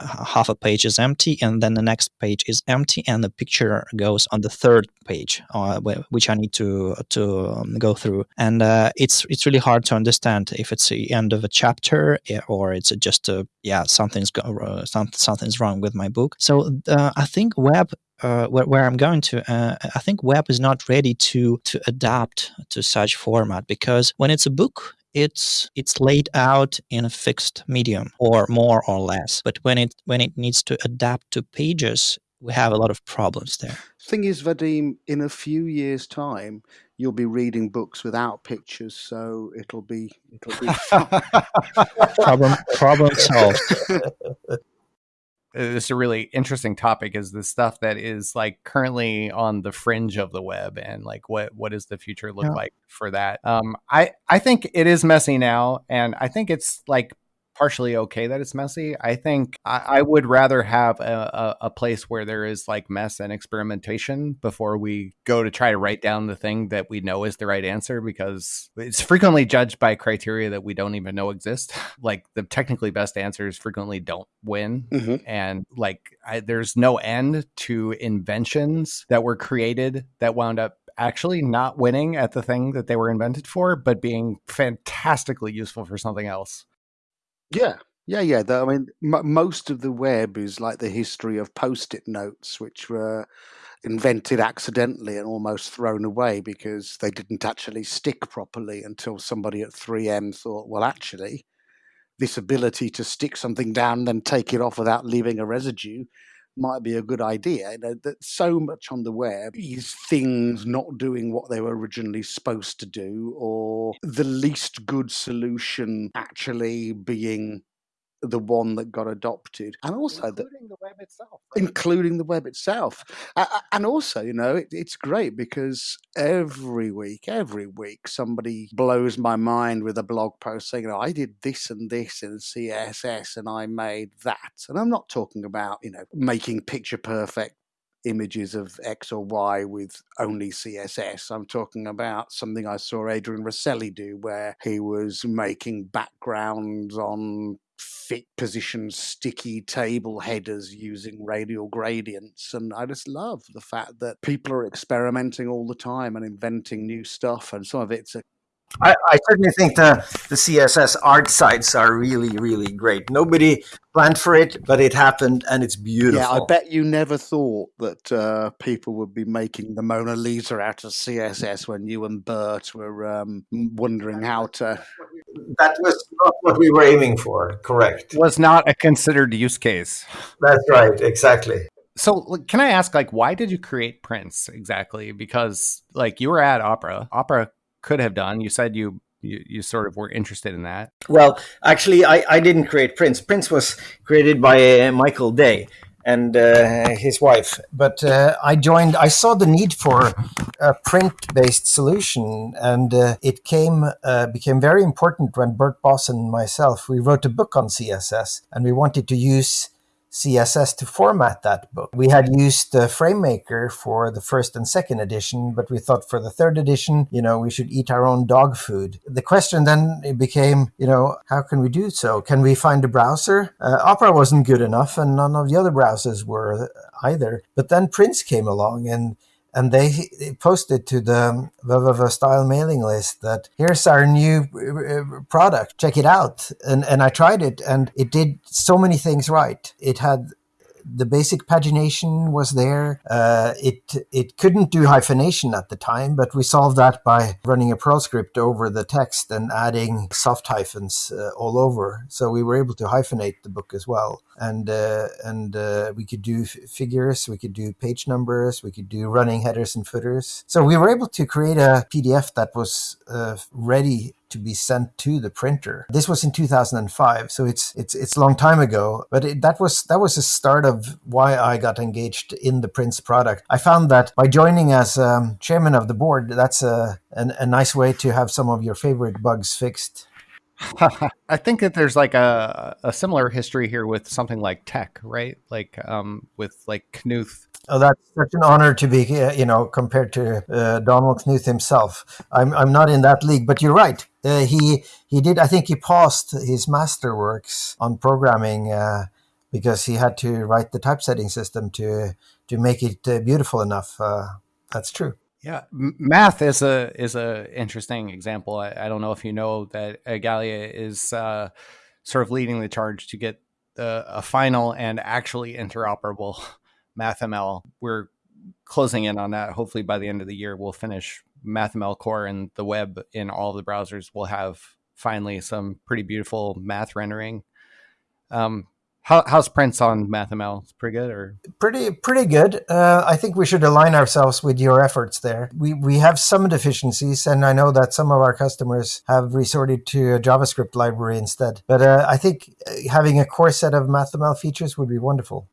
half a page is empty, and then the next page is empty, and the picture goes on the third page, uh, which I need to to um, go through. And uh, it's it's really hard to understand if it's the end of a chapter eh, or it's just a yeah something's go, uh, some, something's wrong with my book. So uh, I think web uh, where, where, I'm going to, uh, I think web is not ready to to adapt to such format because when it's a book, it's it's laid out in a fixed medium or more or less. But when it when it needs to adapt to pages we have a lot of problems there. Thing is vadim in a few years time you'll be reading books without pictures so it'll be it'll be [laughs] problem problem solved [laughs] this is a really interesting topic is the stuff that is like currently on the fringe of the web and like what what does the future look yeah. like for that um i i think it is messy now and i think it's like partially okay that it's messy. I think I, I would rather have a, a, a, place where there is like mess and experimentation before we go to try to write down the thing that we know is the right answer because it's frequently judged by criteria that we don't even know exist. [laughs] like the technically best answers frequently don't win. Mm-hmm. And like I, there's no end to inventions that were created that wound up actually not winning at the thing that they were invented for, but being fantastically useful for something else. Yeah, yeah, yeah. The, I mean, m- most of the web is like the history of post-it notes, which were invented accidentally and almost thrown away because they didn't actually stick properly until somebody at 3M thought, well, actually, this ability to stick something down and then take it off without leaving a residue might be a good idea. You know, that so much on the web is things not doing what they were originally supposed to do, or the least good solution actually being the one that got adopted, and also including the, the web itself, right? including the web itself, and also you know it, it's great because every week, every week somebody blows my mind with a blog post saying, you know, I did this and this in CSS and I made that, and I'm not talking about you know making picture perfect images of X or Y with only CSS. I'm talking about something I saw Adrian Roselli do where he was making backgrounds on fit position sticky table headers using radial gradients and i just love the fact that people are experimenting all the time and inventing new stuff and some of it's a I, I, certainly think the, the CSS art sites are really, really great. Nobody planned for it, but it happened and it's beautiful. Yeah, I bet you never thought that uh, people would be making the Mona Lisa out of CSS when you and Bert were um, wondering how to. That was not what we were aiming for, correct. Was not a considered use case. That's right, exactly. So, can I ask, like, why did you create Prince exactly? Because, like, you were at Opera. Opera could have done. You said you you, you sort of were interested in that. Well, actually, I, I didn't create Prince. Prince was created by uh, Michael Day. And uh, his wife. But uh, I joined. I saw the need for a print-based solution, and uh, it came became very important when Bert Bos and myself we wrote a book on CSS, and we wanted to use CSS to format that book. We had used the FrameMaker for the first and second edition, but we thought for the third edition, you know, we should eat our own dog food. The question then became, you know, how can we do so? Can we find a browser? Uh, Opera wasn't good enough, and none of the other browsers were either. But then Prince came along, and and they posted to the www style mailing list that here's our new uh, product check it out and and i tried it and it did so many things right it had the basic pagination was there. Uh, it it couldn't do hyphenation at the time, but we solved that by running a Perl script over the text and adding soft hyphens uh, all over. So we were able to hyphenate the book as well, and uh, and uh, we could do figures, we could do page numbers, we could do running headers and footers. So we were able to create a PDF that was uh, ready to be sent to the printer. This was in 2005, so it's it's it's a long time ago. But it, that was that was the start of why I got engaged in the Prince product. I found that by joining as um, chairman of the board, that's a, a a nice way to have some of your favorite bugs fixed. [laughs] I think that there's like a, a similar history here with something like TeX, right? Like um, with like Knuth. Oh, that's such an honor to be, uh, you know, compared to uh, Donald Knuth himself. I'm, I'm not in that league, but you're right. Uh, he he did. I think he paused his masterworks on programming uh, because he had to write the typesetting system to to make it uh, beautiful enough. Uh, that's true. Yeah, math is a is a interesting example. I, I don't know if you know that Igalia is uh, sort of leading the charge to get a final and actually interoperable [laughs] MathML. We're closing in on that. Hopefully, by the end of the year, we'll finish MathML core and the web in all the browsers. We'll have finally some pretty beautiful math rendering. Um, how, how's Prince on MathML? Pretty good, or pretty pretty good. Uh, I think we should align ourselves with your efforts there. We we have some deficiencies, and I know that some of our customers have resorted to a JavaScript library instead. But uh, I think uh, having a core set of MathML features would be wonderful.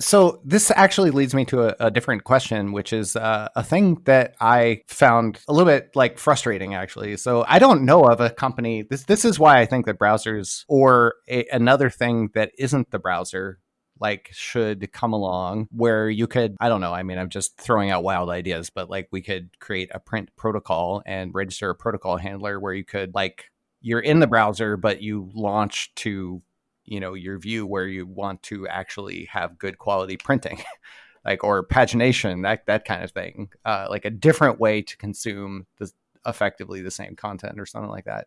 So this actually leads me to a, a different question, which is uh, a thing that I found a little bit like frustrating, actually. So I don't know of a company. This this is why I think that browsers or a, another thing that isn't the browser like should come along where you could i don't know i mean i'm just throwing out wild ideas but like we could create a print protocol and register a protocol handler where you could like you're in the browser but you launch to you know your view where you want to actually have good quality printing [laughs] like or pagination that that kind of thing uh, like a different way to consume the effectively the same content or something like that.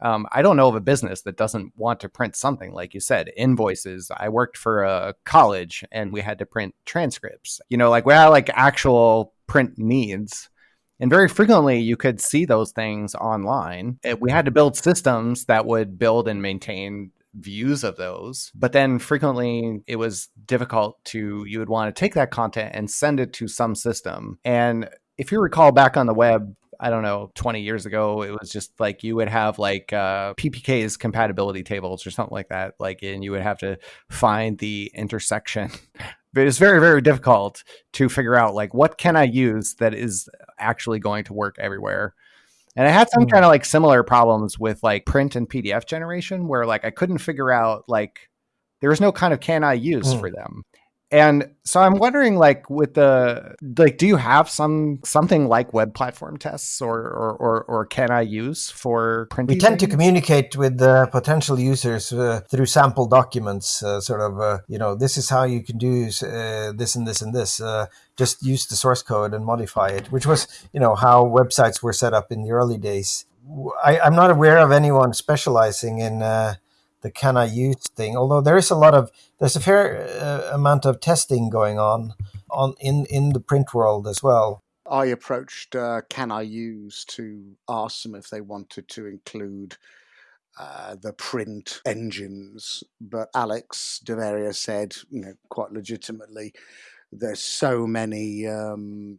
Um, i don't know of a business that doesn't want to print something like you said invoices. I worked for a college and we had to print transcripts you know like we had like actual print needs. And very frequently, you could see those things online. We had to build systems that would build and maintain views of those. But then frequently it was difficult to, you would want to take that content and send it to some system. And if you recall back on the web, I don't know, 20 years ago, it was just like you would have like uh, PPK's compatibility tables or something like that. Like, and you would have to find the intersection. [laughs] but it's very, very difficult to figure out like what can I use that is actually going to work everywhere. And I had some mm. kind of like similar problems with like print and PDF generation where like I couldn't figure out like there was no kind of can I use mm. for them. And so I'm wondering, like, with the like, do you have some something like web platform tests, or or or, or can I use for printing? We tend to communicate with the potential users uh, through sample documents, uh, sort of, uh, you know, this is how you can do uh, this and this and this. Uh, just use the source code and modify it, which was, you know, how websites were set up in the early days. I, am not aware of anyone specializing in uh, the can I use thing. Although there is a lot of there's a fair uh, amount of testing going on on in in the print world as well. I approached uh, Can I Use to ask them if they wanted to include uh, the print engines, but Alex Deveria said, you know, quite legitimately, there's so many um,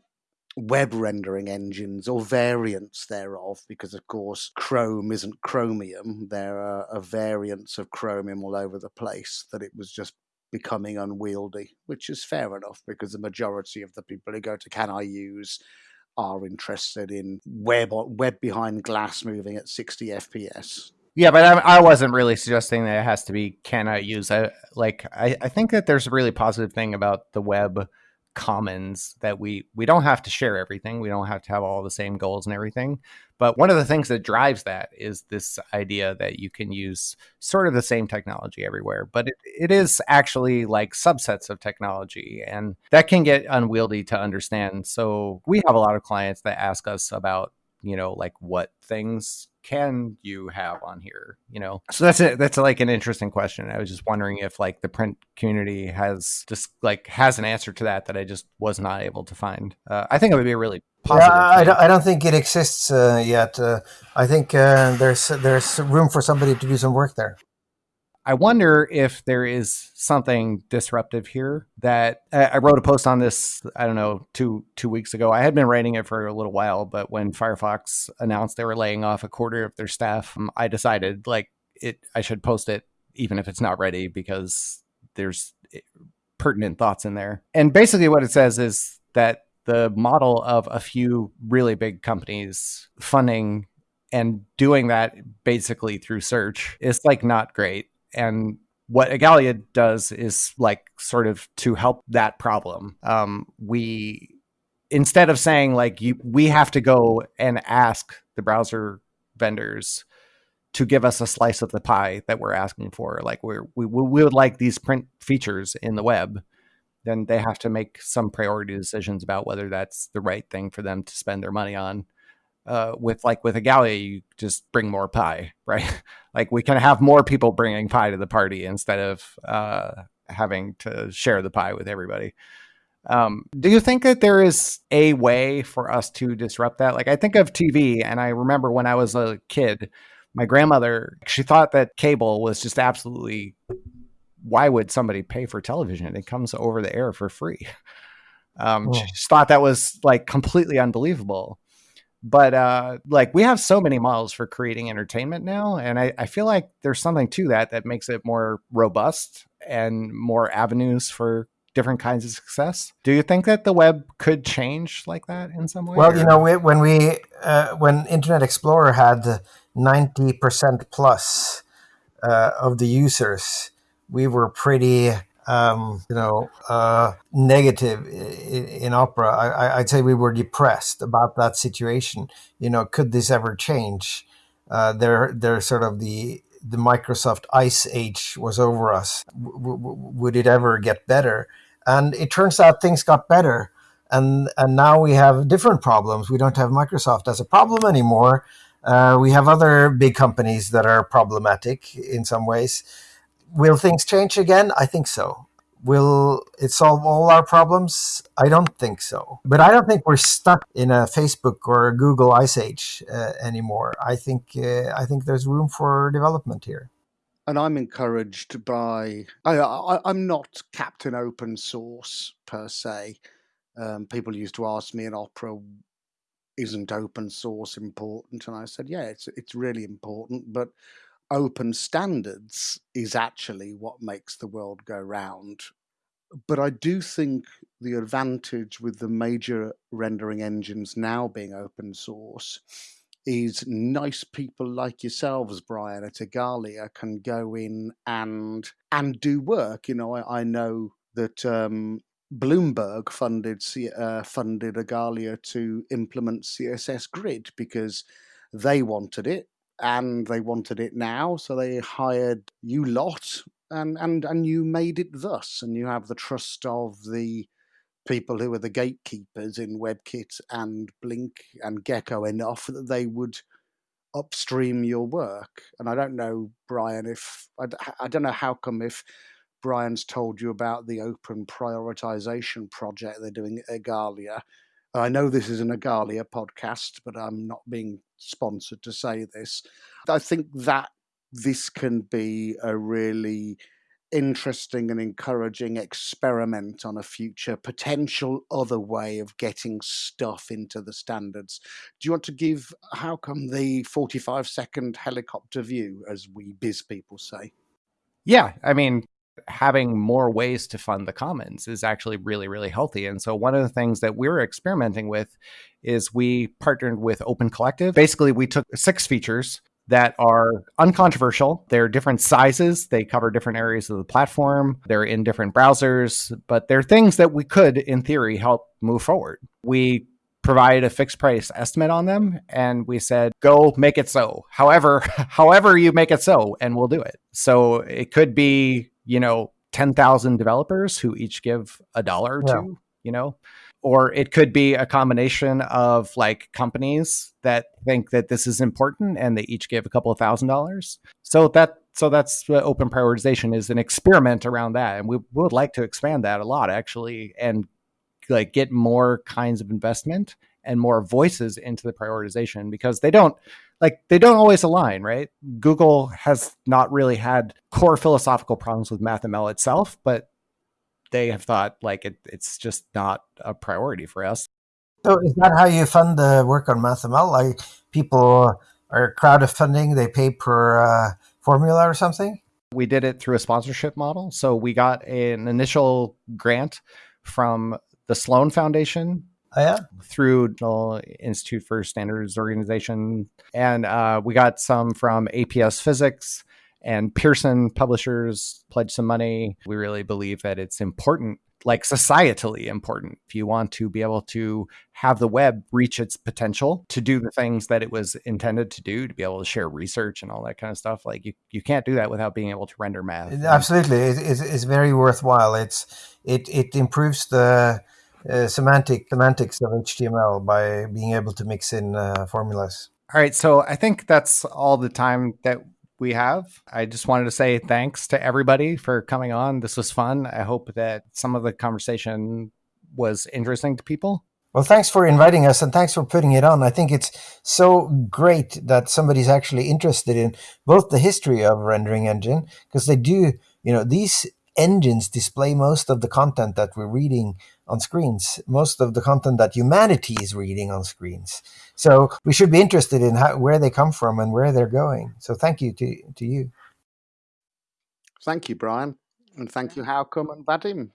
web rendering engines or variants thereof, because of course Chrome isn't Chromium. There are, variants of Chromium all over the place that it was just becoming unwieldy, which is fair enough because the majority of the people who go to Can I Use are interested in web web behind glass moving at 60 FPS. Yeah, but I, I wasn't really suggesting that it has to be can I use. I, like I, I think that there's a really positive thing about the web commons that we we don't have to share everything we don't have to have all the same goals and everything. But one of the things that drives that is this idea that you can use sort of the same technology everywhere but it, it is actually like subsets of technology and that can get unwieldy to understand. So we have a lot of clients that ask us about you know like what things can you have on here you know? So that's it that's like an interesting question. I was just wondering if like the print community has just like has an answer to that that i just was not able to find. Uh, i think it would be a really positive yeah, I, don't, I don't think it exists uh, yet. Uh, i think uh, there's there's room for somebody to do some work there I wonder if there is something disruptive here that I wrote a post on this, I don't know, two two weeks ago. I had been writing it for a little while, but when Firefox announced they were laying off a quarter of their staff, um, I decided like it I should post it even if it's not ready because there's eh, pertinent thoughts in there. And basically what it says is that the model of a few really big companies funding and doing that basically through search is like not great and what Igalia does is like sort of to help that problem. Um, we instead of saying like you we have to go and ask the browser vendors to give us a slice of the pie that we're asking for like we're, we we would like these print features in the web then they have to make some priority decisions about whether that's the right thing for them to spend their money on uh, with like with Igalia, you just bring more pie, [laughs] right? like we can have more people bringing pie to the party instead of uh, having to share the pie with everybody. Um, do you think that there is a way for us to disrupt that? Like I think of TV, and I remember when I was a kid, my grandmother she thought that cable was just absolutely. Why would somebody pay for television? It comes over the air for free. [laughs] Um, oh. She just thought that was like completely unbelievable but uh, like we have so many models for creating entertainment now and I, I, feel like there's something to that that makes it more robust and more avenues for different kinds of success do you think that the web could change like that in some way well or? you know we, when we uh, when internet explorer had 90% plus uh, of the users we were pretty um, you know, uh, negative in, in Opera. I, would say we were depressed about that situation. You know, could this ever change? Uh, they're, they're sort of the the Microsoft Ice Age was over us. W- would it ever get better? And it turns out things got better. And, and now we have different problems. We don't have Microsoft as a problem anymore. Uh, we have other big companies that are problematic in some ways will things change again? I think so. Will it solve all our problems? I don't think so. But I don't think we're stuck in a Facebook or a Google Ice Age uh, anymore. I think uh, I think there's room for development here. And I'm encouraged by. I, am not Captain Open Source per se. Um, people used to ask me in Opera, "Isn't open source important?" And I said, "Yeah, it's it's really important, but." Open standards is actually what makes the world go round. But I do think the advantage with the major rendering engines now being open source is nice people like yourselves, Brian, at Igalia can go in and and do work. You know, I, I know that um, Bloomberg funded uh, funded Igalia to implement CSS Grid because they wanted it and they wanted it now, so they hired you lot, and and and you made it thus, and you have the trust of the people who are the gatekeepers in WebKit and Blink and Gecko enough that they would upstream your work. And I don't know, Brian, if I, I don't know Håkon if Brian's told you about the open prioritization project they're doing at Igalia I know this is an Igalia podcast, but I'm not being sponsored to say this. I think that this can be a really interesting and encouraging experiment on a future potential other way of getting stuff into the standards. Do you want to give Håkon the 45 second helicopter view, as we biz people say? Yeah, I mean, having more ways to fund the commons is actually really really healthy and so one of the things that we were experimenting with is we partnered with open collective basically we took six features that are uncontroversial. They're different sizes. They cover different areas of the platform. They're in different browsers, but they're things that we could, in theory, help move forward. We provide a fixed price estimate on them and we said go make it so however [laughs] however you make it so and we'll do it so it could be you know 10,000 developers who each give a dollar or yeah. two you know? Or it could be a combination of like companies that think that this is important and they each give a couple of thousand dollars. So that so that's what open prioritization is an experiment around that. And we would like to expand that a lot actually and like get more kinds of investment and more voices into the prioritization because they don't like they don't always align right google has not really had core philosophical problems with mathml itself but they have thought like it, it's just not a priority for us. So is that how you fund the work on MathML? Like people are crowdfunding, they pay per uh, formula or something? We did it through a sponsorship model. So we got an initial grant from the Sloan Foundation. Oh, yeah? Through the Institute for Standards Organization. And uh, we got some from APS Physics and Pearson publishers pledged some money. We really believe that it's important, like societally important, if you want to be able to have the web reach its potential to do the things that it was intended to do, to be able to share research and all that kind of stuff. Like you, you can't do that without being able to render math. Absolutely, it, it's, it's very worthwhile. It's it it improves the uh, semantic semantics of HTML by being able to mix in uh, formulas. All right, so I think that's all the time that we have. I just wanted to say thanks to everybody for coming on. This was fun. I hope that some of the conversation was interesting to people. Well, thanks for inviting us and thanks for putting it on. I think it's so great that somebody's actually interested in both the history of rendering engine because they do, you know, these engines display most of the content that we're reading on screens, most of the content that humanity is reading on screens. So we should be interested in how, where they come from and where they're going. So thank you to, to you. Thank you, Brian. And thank you, Håkon and Vadim.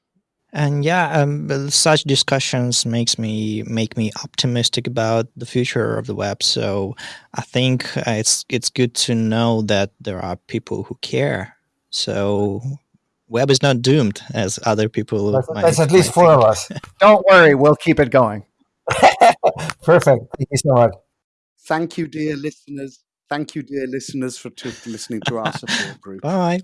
And yeah, um, such discussions makes me make me optimistic about the future of the web. So I think uh, it's it's good to know that there are people who care. So web is not doomed as other people. That's, might, that's at least four think. of us. [laughs] Don't worry, we'll keep it going. [laughs] Perfect. Thank you so much. Thank you, dear listeners. Thank you, dear listeners, for listening to our support group. Bye.